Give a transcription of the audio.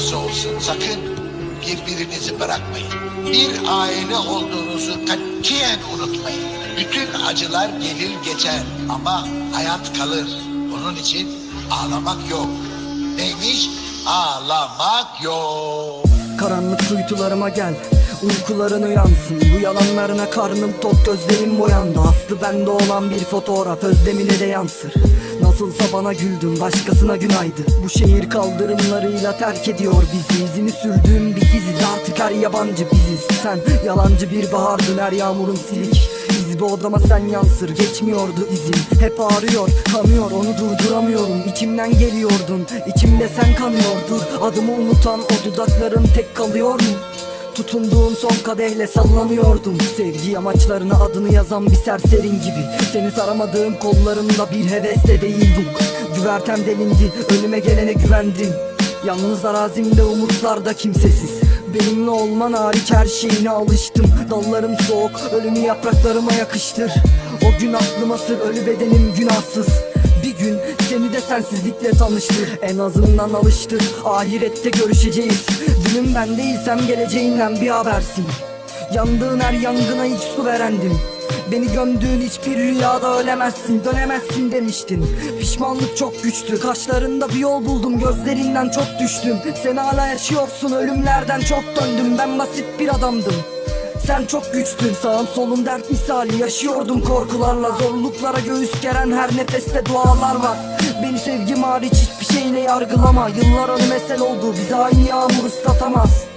olursa olsun sakın birbirinizi bırakmayın. Bir aile olduğunuzu katiyen unutmayın. Bütün acılar gelir geçer ama hayat kalır. Onun için ağlamak yok. Neymiş? Ağlamak yok. Karanlık kuytularıma gel Uykuların uyansın Bu yalanlarına karnım tok gözlerim boyandı Aslı bende olan bir fotoğraf özlemine de yansır Nasılsa bana güldün başkasına günaydı Bu şehir kaldırımlarıyla terk ediyor bizi. İzini sürdüğüm bir giziz artık her yabancı biziz. Sen yalancı bir bahardın her yağmurun silik. Bu odama sen yansır geçmiyordu izin. Hep ağrıyor kanıyor onu durduramıyorum. İçimden geliyordun içimde sen kanıyordun. Adımı unutan o dudakların tek kalıyor mu? Tutunduğum son kadehle sallanıyordum. Sevgi amaçlarına adını yazan bir serserin gibi. Seni saramadığım kollarımda bir hevesle değildim Güvertem delindi önüme gelene güvendim. Yalnız arazimde umutlarda kimsesiz. Benimle olman hariç her şeyine alıştım. Dallarım soğuk ölümü yapraklarıma yakıştır. O gün aklıma sır ölü bedenim günahsız gün seni de sensizlikle tanıştır. En azından alıştır. Ahirette görüşeceğiz. Dünüm ben değilsem geleceğinden bir habersin. Yandığın her yangına ilk su verendim Beni gömdüğün hiçbir rüyada ölemezsin Dönemezsin demiştin. Pişmanlık çok güçlü Kaşlarında bir yol buldum Gözlerinden çok düştüm. Sen hala yaşıyorsun Ölümlerden çok döndüm. Ben basit bir adamdım sen çok güçtün sağım solum dert misali. Yaşıyordum korkularla zorluklara göğüs geren her nefeste dualar var. Beni sevgim hariç hiçbir şeyle yargılama. Yıllar mesel oldu bize aynı yağmur ıslatamaz